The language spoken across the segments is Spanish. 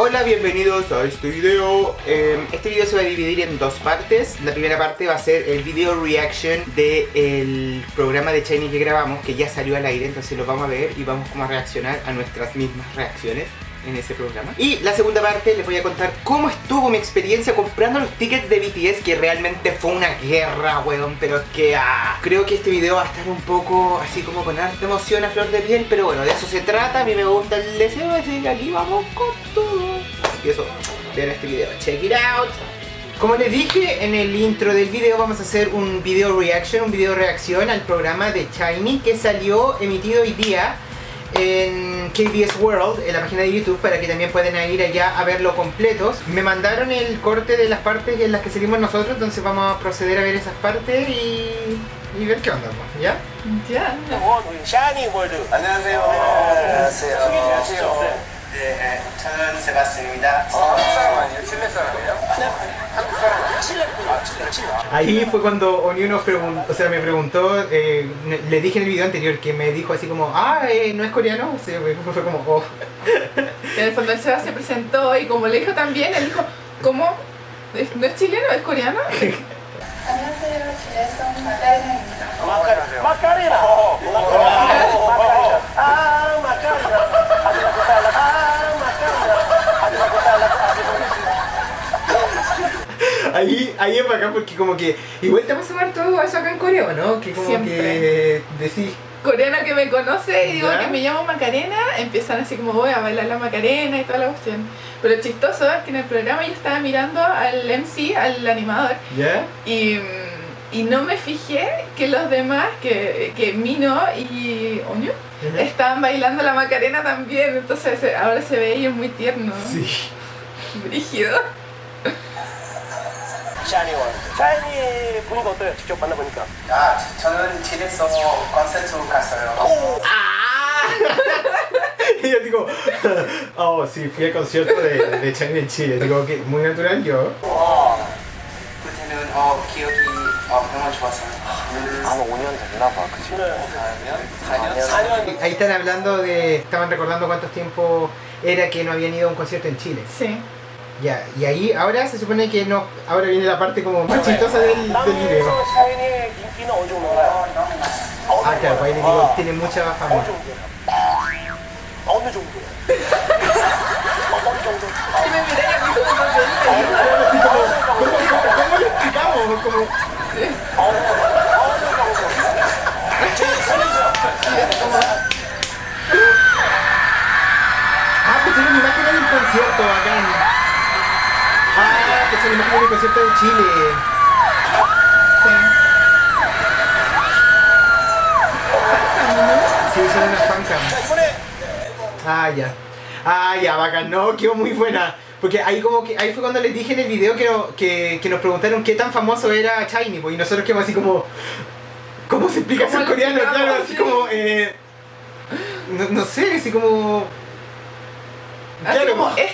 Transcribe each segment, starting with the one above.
Hola, bienvenidos a este video. Eh, este video se va a dividir en dos partes. La primera parte va a ser el video reaction del programa de Shiny que grabamos, que ya salió al aire, entonces lo vamos a ver y vamos como a reaccionar a nuestras mismas reacciones en ese programa. Y la segunda parte les voy a contar cómo estuvo mi experiencia comprando los tickets de BTS, que realmente fue una guerra, weón, pero es que ah, creo que este video va a estar un poco así como con harta emoción a flor de piel, pero bueno, de eso se trata, a mí me gusta el deseo, así que aquí vamos con. Así que eso, vean este video, check it out. Como les dije en el intro del video vamos a hacer un video reaction, un video reacción al programa de Shiny que salió emitido hoy día en KBS World, en la página de YouTube, para que también puedan ir allá a verlo completos. Me mandaron el corte de las partes en las que seguimos nosotros, entonces vamos a proceder a ver esas partes y, y ver qué onda, pues, ¿ya? Ya. 샤 니 월드 안녕하세요. 안녕하세요. 소개해주시죠. 네, 저는 세바스입니다. 한국 사람 아니에요? 칠레 사람이에요? 한국 사람 아니에요? 칠레 아, 칠레, 칠레. Ahí fue cuando Onyu nos preguntó, o sea, me preguntó, eh, ne- le dije en el video anterior que me dijo así como, ah, eh, ¿no es coreano? O sea, fue fue como, oh. En el fondo el Seba se presentó y como le dijo también, él dijo, ¿cómo? ¿Es- ¿No es chileno? ¿Es coreano? 안녕하세요. 지레성 마카레나입니다. 마카레나. 마카레나. 마카레나. 아, 마카레나. Ahí, ahí es bacán porque como que igual te vas a ver todo eso acá en Corea, ¿no? Que como Siempre. que decís, Coreano que me conoce y digo ¿Ya? que me llamo Macarena, empiezan así como voy a bailar la Macarena y toda la cuestión. Pero lo chistoso es que en el programa yo estaba mirando al MC, al animador, ¿ya? y, y no me fijé que los demás, que, que Mino y Oño, estaban bailando la Macarena también, entonces ahora se ve y es muy tierno, Sí. brígido. 샤니 월드. 샤니 보니까 어때요? 직접 만나보니까. 아, 저는 집에서 콘서트 갔어요. Y yo digo, oh, sí, fui al concierto de, de Shiny en Chile. Digo, que muy natural yo. 그때는 어, 기억이 어, 너무 좋았어요. 아마 5년 됐나 봐, 그치? 4년? 4년? Ahí están hablando de, estaban recordando cuántos tiempo era que no habían ido a un concierto en Chile. Sí. Ya, y ahí ahora se supone que no. Ahora viene la parte como más del, del video. Ah, claro, pues tiene mucha fama. ¿Cómo le explicamos? Como... Ah, pusieron imágenes del concierto, bacán el más grande concierto de Chile. Sí. Son unas. Ah, ya. Ah, ya, bacán. No, quedó muy buena. Porque ahí como que ahí fue cuando les dije en el video que, que, nos preguntaron qué tan famoso era Shiny, pues, y nosotros quedamos así como... ¿Cómo se explica eso coreano? Claro, así como... Eh, no, sé, así como... Claro, como, pues. es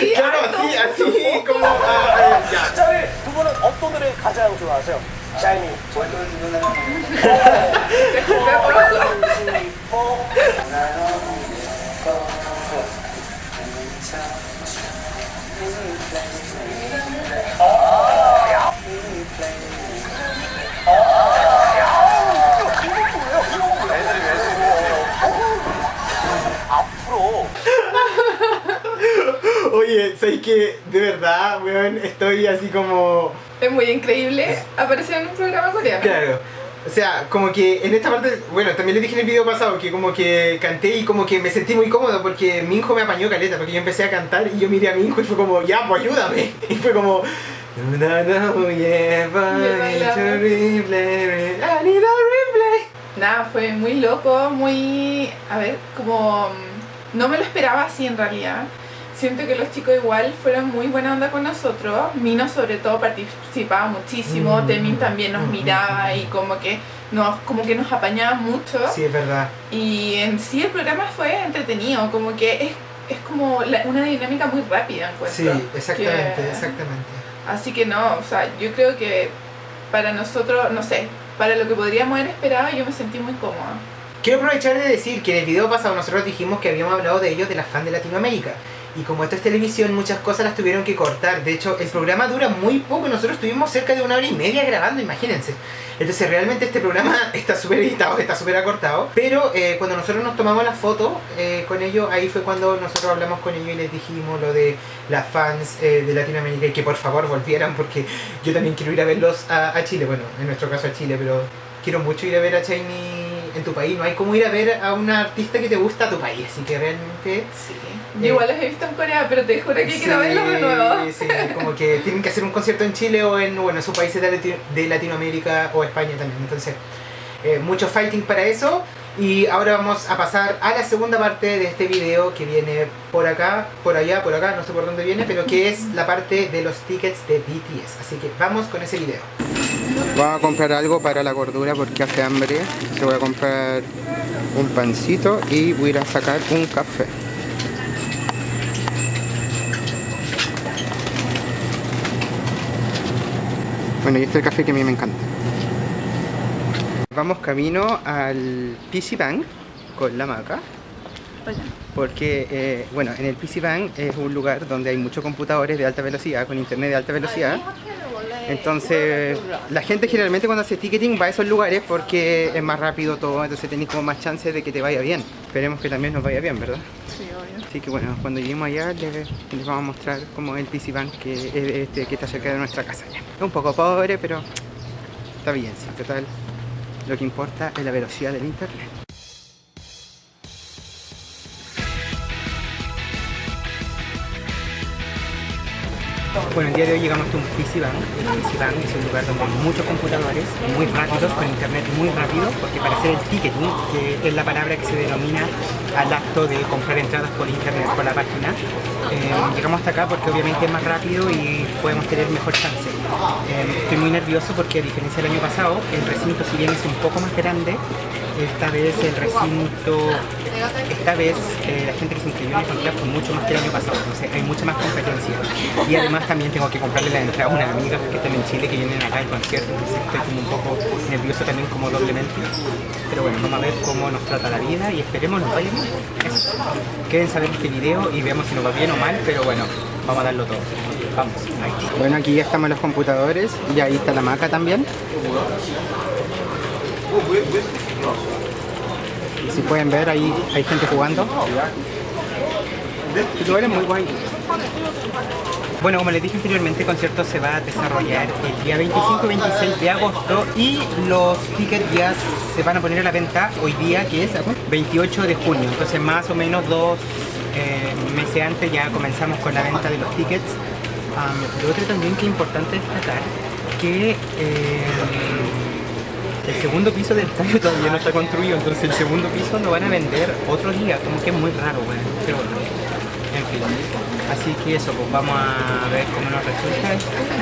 sí, claro, harto, así, así, como. ah, ah, ya. 자, 우리 두 분은 어떤 노래 가장 좋아하세요? 샤이니. 어떤 누나는 앞으로 Oye, ¿sabes que De verdad, weón, estoy así como. Es muy increíble aparecer en un programa coreano. Claro. O sea, como que en esta parte, bueno, también le dije en el video pasado que como que canté y como que me sentí muy cómodo porque mi hijo me apañó caleta, porque yo empecé a cantar y yo miré a mi hijo y fue como, ya, pues ayúdame. Y fue como, "No, no, yeah, but it's horrible, I need a replay". Nada, fue muy loco, muy... A ver, como... No me lo esperaba así en realidad. Siento que los chicos igual fueron muy buena onda con nosotros. Mino sobre todo participaba muchísimo, Mm. Temin también nos Mm. miraba y como que nos, como que nos apañaba mucho. Sí, es verdad. Y en sí el programa fue entretenido, como que es, es como la- una dinámica muy rápida, encuentro. Sí, exactamente, Que- exactamente. Así que no, o sea, yo creo que para nosotros, no sé, para lo que podríamos haber esperado, yo me sentí muy cómoda. Quiero aprovechar de decir que en el video pasado nosotros dijimos que habíamos hablado de ellos, de las fans de Latinoamérica. Y como esto es televisión, muchas cosas las tuvieron que cortar. De hecho, el programa dura muy poco. Nosotros estuvimos cerca de una hora y media grabando, imagínense. Entonces, realmente este programa está súper editado, está súper acortado. Pero eh, cuando nosotros nos tomamos la foto eh, con ellos, ahí fue cuando nosotros hablamos con ellos y les dijimos lo de las fans eh, de Latinoamérica y que por favor volvieran porque yo también quiero ir a verlos a, Chile. Bueno, en nuestro caso a Chile, pero quiero mucho ir a ver a Shiny en tu país. No hay como ir a ver a una artista que te gusta a tu país. Así que realmente Sí. Yo igual los he visto en Corea, pero te juro que quiero verlos de nuevo. Sí, como que tienen que hacer un concierto en Chile o en, bueno, en sus países de, Lati- de Latinoamérica o España también. Entonces, eh, mucho fighting para eso. Y ahora vamos a pasar a la segunda parte de este video que viene por acá, por allá, por acá, no sé por dónde viene, pero que es la parte de los tickets de BTS. Así que vamos con ese video. Vamos a comprar algo para la gordura porque hace hambre. Se voy a comprar un pancito y voy a ir a sacar un café. Bueno, y este es el café que a mí me encanta. Vamos camino al PC Bank con la maca. Porque, eh, bueno, en el PC Bank es un lugar donde hay muchos computadores de alta velocidad, con internet de alta velocidad. Entonces, la gente generalmente cuando hace ticketing va a esos lugares porque es más rápido todo, entonces tenéis como más chances de que te vaya bien. Esperemos que también nos vaya bien, ¿verdad? Sí, obvio. Así que bueno, cuando lleguemos allá les, les vamos a mostrar como el PC Bank que, es este, que está cerca de nuestra casa ya. Es un poco pobre, pero está bien, sí, total. Lo que importa es la velocidad del internet. Bueno, el día de hoy llegamos a un PC Bank es un lugar donde hay muchos computadores muy rápidos, con internet muy rápido, porque para hacer el ticketing, que es la palabra que se denomina al acto de comprar entradas por internet por la página, eh, llegamos hasta acá porque obviamente es más rápido y podemos tener mejor chance. Eh, estoy muy nervioso porque a diferencia del año pasado, el recinto si bien es un poco más grande, esta vez el recinto, esta vez eh, la gente que se inscribió en el fue mucho más que el año pasado, entonces hay mucha más competencia. Y además también tengo que comprarle la entrada a unas amigas que están en Chile que vienen acá al concierto, entonces estoy como un poco nervioso también como doblemente. Pero bueno, vamos a ver cómo nos trata la vida y esperemos nos vaya bien. Eso. Quédense a este video y veamos si nos va bien o mal, pero bueno, vamos a darlo todo. Vamos. Bueno, aquí ya estamos los computadores y ahí está la maca también. Si pueden ver, ahí hay gente jugando. Bueno, como les dije anteriormente, el concierto se va a desarrollar el día 25 y 26 de agosto y los tickets ya se van a poner a la venta hoy día, que es 28 de junio. Entonces, más o menos dos eh, meses antes ya comenzamos con la venta de los tickets. Lo otro también que es importante destacar, que eh, el segundo piso del estadio todavía no está construido, entonces el segundo piso lo van a vender otro día, como que es muy raro, bueno, pero en fin. Así que eso, pues vamos a ver cómo nos resulta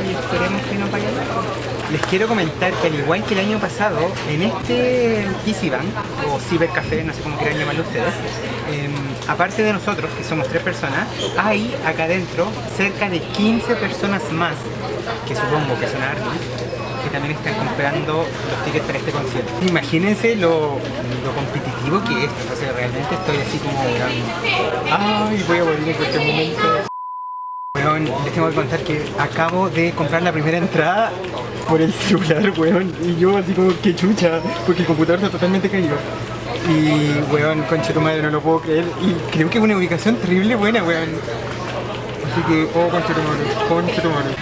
y esperemos que nos vaya bien. Les quiero comentar que al igual que el año pasado, en este PC Bank, o Cibercafé, no sé cómo quieran llamarlo ustedes, em, aparte de nosotros, que somos tres personas, hay acá adentro cerca de 15 personas más, que supongo que son hartas, que también están comprando los tickets para este concierto. Imagínense lo, competitivo que es, o sea, realmente estoy así como... Ay, voy a morir en cualquier momento. Weón, les tengo que contar que acabo de comprar la primera entrada por el celular, weón, y yo así como que chucha, porque el computador está totalmente caído. Y, weón, concha tu madre, no lo puedo creer. Y creo que es una ubicación terrible buena, weón. Así que, oh, concha tu madre, concha tu madre.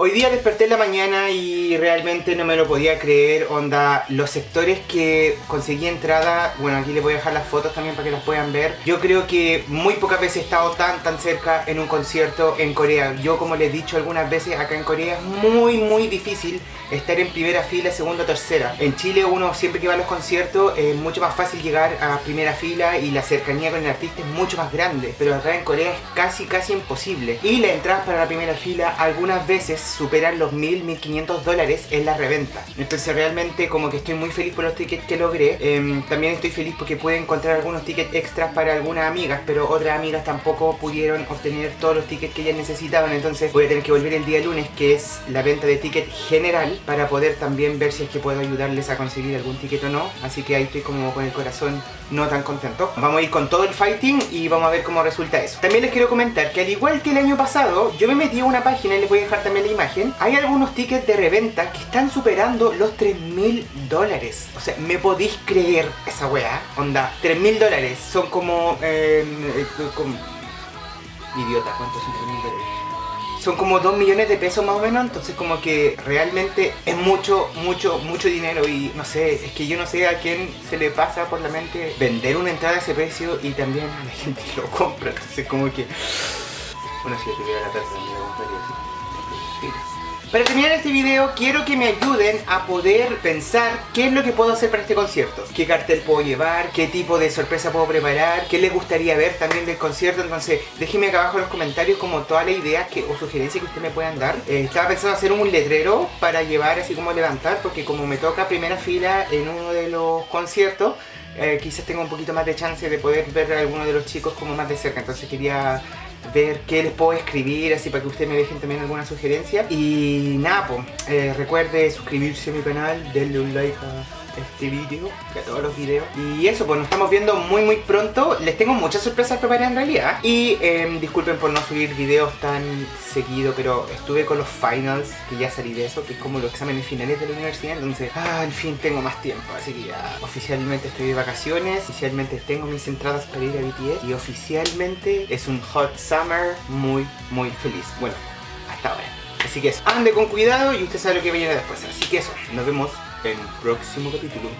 Hoy día desperté en la mañana y realmente no me lo podía creer, onda, los sectores que conseguí entrada, bueno aquí les voy a dejar las fotos también para que las puedan ver. Yo creo que muy pocas veces he estado tan tan cerca en un concierto en Corea. Yo como les he dicho algunas veces, acá en Corea es muy muy difícil estar en primera fila, segunda tercera. En Chile uno siempre que va a los conciertos es mucho más fácil llegar a primera fila y la cercanía con el artista es mucho más grande. Pero acá en Corea es casi casi imposible. Y las entradas para la primera fila algunas veces superan los 1000, 1500 dólares en la reventa. Entonces realmente como que estoy muy feliz por los tickets que logré. Em, también estoy feliz porque pude encontrar algunos tickets extras para algunas amigas, pero otras amigas tampoco pudieron obtener todos los tickets que ellas necesitaban. Entonces voy a tener que volver el día lunes, que es la venta de ticket general, para poder también ver si es que puedo ayudarles a conseguir algún ticket o no. Así que ahí estoy como con el corazón no tan contento. Vamos a ir con todo el fighting y vamos a ver cómo resulta eso. También les quiero comentar que al igual que el año pasado, yo me metí a una página y les voy a dejar también la imagen. Hay algunos tickets de reventa que están superando los 3 mil dólares. O sea, ¿me podéis creer esa weá? Onda, 3 mil dólares son como... Eh, eh. Idiota, ¿cuántos son 3 mil dólares? Son como 2 millones de pesos más o menos, entonces como que realmente es mucho, mucho, mucho dinero y no sé, es que yo no sé a quién se le pasa por la mente vender una entrada a ese precio y también a la gente que lo compra, entonces como que... Bueno, si yo tuviera la plata también lo así. Para terminar este video quiero que me ayuden a poder pensar qué es lo que puedo hacer para este concierto. Qué cartel puedo llevar, qué tipo de sorpresa puedo preparar, qué les gustaría ver también del concierto. Entonces déjenme acá abajo en los comentarios como todas las ideas que, o sugerencias que ustedes me puedan dar. Eh, estaba pensando hacer un letrero para llevar así como levantar porque como me toca primera fila en uno de los conciertos eh, quizás tenga un poquito más de chance de poder ver a alguno de los chicos como más de cerca. Entonces quería ver qué les puedo escribir, así para que ustedes me dejen también alguna sugerencia. Y nada, pues, recuerde suscribirse a mi canal, denle un like a este vídeo, a todos los videos. Y eso, pues nos estamos viendo muy muy pronto. Les tengo muchas sorpresas preparadas en realidad. Y em, disculpen por no subir videos tan seguido, pero estuve con los finals, que ya salí de eso, que es como los exámenes finales de la universidad. Entonces, ah, en fin, tengo más tiempo. Así que ya oficialmente estoy de vacaciones, oficialmente tengo mis entradas para ir a BTS. Y oficialmente es un hot summer muy muy feliz. Bueno, hasta ahora. Así que eso, ande con cuidado y usted sabe lo que viene después. Así que eso, nos vemos en próximo capítulo.